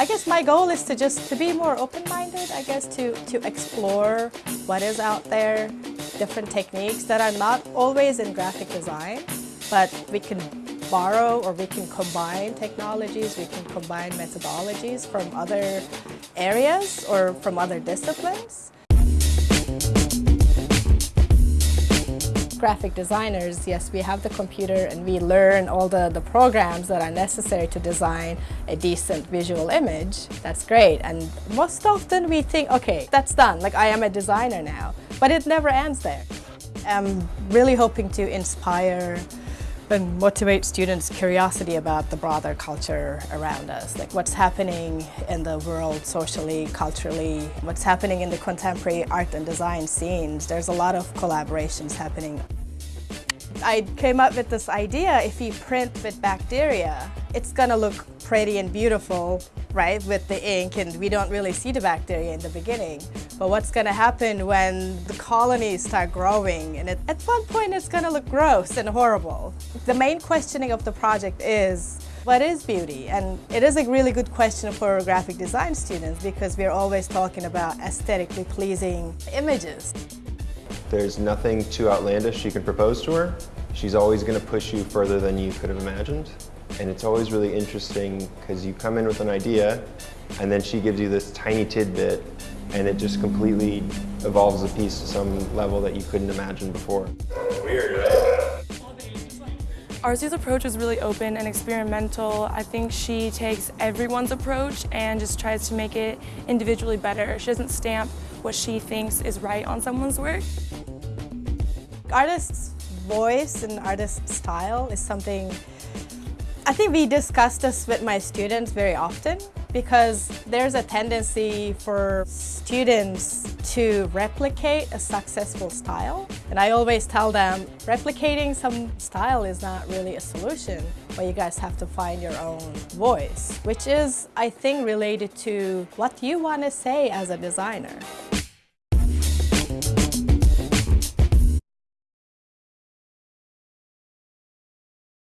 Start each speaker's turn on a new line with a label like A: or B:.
A: I guess my goal is to just to be more open-minded, I guess, to, to explore what is out there, different techniques that are not always in graphic design, but we can borrow or we can combine technologies, we can combine methodologies from other areas or from other disciplines. Graphic designers, yes, we have the computer and we learn all the, the programs that are necessary to design a decent visual image. That's great. And most often we think, okay, that's done. Like I am a designer now. But it never ends there. I'm really hoping to inspire and motivate students' curiosity about the broader culture around us, like what's happening in the world socially, culturally, what's happening in the contemporary art and design scenes. There's a lot of collaborations happening. I came up with this idea, if you print with bacteria, it's gonna look pretty and beautiful, right, with the ink, and we don't really see the bacteria in the beginning. But what's gonna happen when the colonies start growing, and it, at one point it's gonna look gross and horrible. The main questioning of the project is, what is beauty? And it is a really good question for graphic design students because we're always talking about aesthetically pleasing images.
B: There's nothing too outlandish you can propose to her. She's always going to push you further than you could have imagined. And it's always really interesting because you come in with an idea and then she gives you this tiny tidbit and it just completely evolves the piece to some level that you couldn't imagine before. Weird, right?
C: Arzu's approach is really open and experimental. I think she takes everyone's approach and just tries to make it individually better. She doesn't stamp what she thinks is right on someone's work.
A: Artist's voice and artist's style is something I think we discuss this with my students very often because there's a tendency for students to replicate a successful style. And I always tell them, replicating some style is not really a solution, but you guys have to find your own voice, which is, I think, related to what you want to say as a designer.